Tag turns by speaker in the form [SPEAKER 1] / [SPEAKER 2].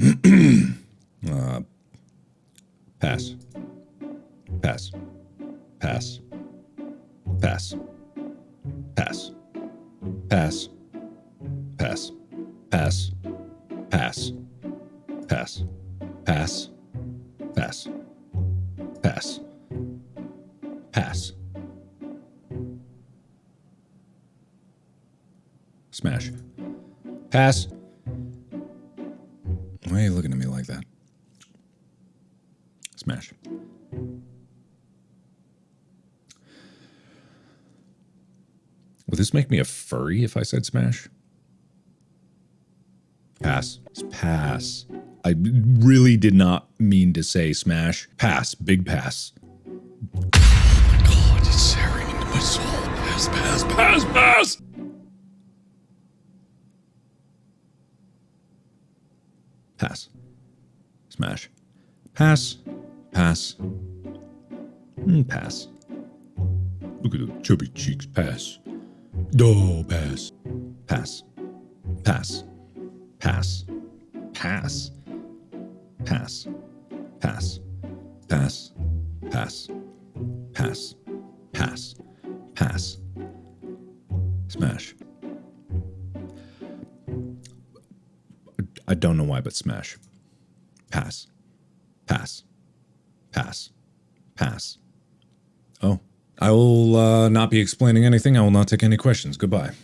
[SPEAKER 1] uh, pass. Pass. Pass. Pass. Pass. Pass. Pass. Pass. Pass. Pass. Pass. Pass. Pass. Pass. Smash. Pass. Why are you looking at me like that? Smash. Would this make me a furry if I said smash? Pass. Pass. I really did not mean to say smash. Pass. Big pass.
[SPEAKER 2] Oh my God, it's tearing into my soul. Pass, pass, pass, pass!
[SPEAKER 1] Pass. Smash. Pass. Pass. Mm, pass. Look at the chubby cheeks. Pass. Oh, pass. Pass. Pass. Pass. Pass. Pass. Pass. Pass. Pass. Pass. Pass. Pass. Smash. I don't know why, but smash. Pass. Pass. Pass. Pass. Oh. I will uh, not be explaining anything. I will not take any questions. Goodbye.